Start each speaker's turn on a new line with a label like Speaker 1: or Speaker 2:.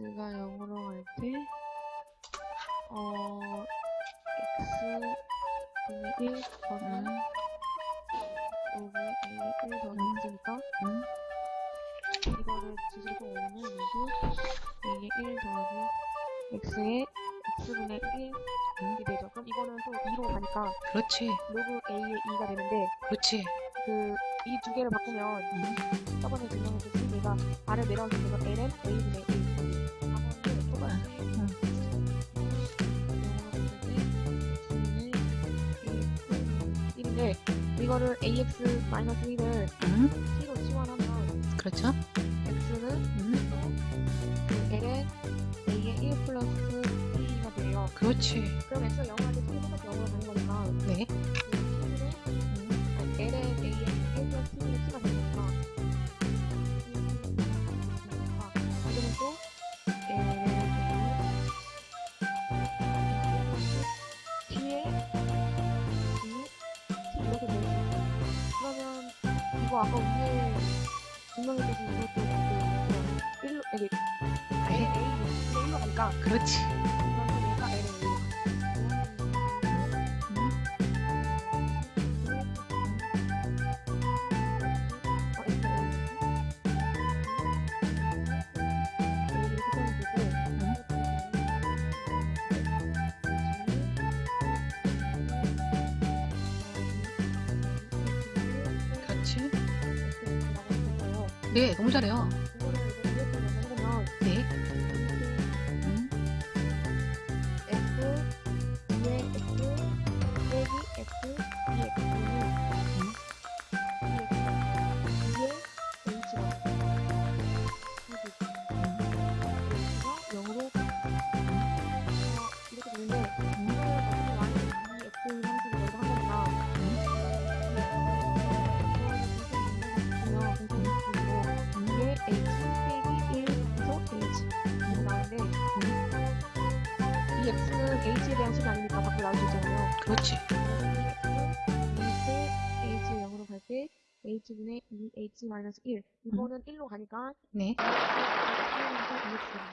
Speaker 1: x가 0으로 갈 때, 어, x분의 1 더하기
Speaker 2: 음,
Speaker 1: 로그 a 1 더하기 x니까,
Speaker 2: 음,
Speaker 1: 이거를 뒤집어 오면 로그 a의 1 더하기 x의 x분의 1이 되죠. 그럼 이거는 또 e로 가니까
Speaker 2: 그렇지,
Speaker 1: 로그 a의 e가 되는데,
Speaker 2: 그렇지.
Speaker 1: 그, 이 두 개를 바꾸면,
Speaker 2: 음,
Speaker 1: 저번에 증명해줬듯이 얘가 아래 내려가게 되면 ln a분의 1. 이거를 ax 마이너스 1을
Speaker 2: 음,
Speaker 1: t로 치환하면
Speaker 2: 그렇죠.
Speaker 1: x는
Speaker 2: 음,
Speaker 1: 그 ln a의 1 플러스 t가 돼요.
Speaker 2: 그렇지.
Speaker 1: 그럼 x가 0을 할때 이거 아까 위에 분명해주신 이것도 그 1로 여기 ln a 1로 가니까
Speaker 2: 그렇지. 네, 너무 잘해요.
Speaker 1: 이 X는 H에 대한 식이 아니니까 밖으로 나올 수 있잖아요.
Speaker 2: 그렇지.
Speaker 1: 이때 H 0으로 갈때 H분의 2H 마이너스 1 이거는 1로 가니까
Speaker 2: 네.
Speaker 1: 1에서 2X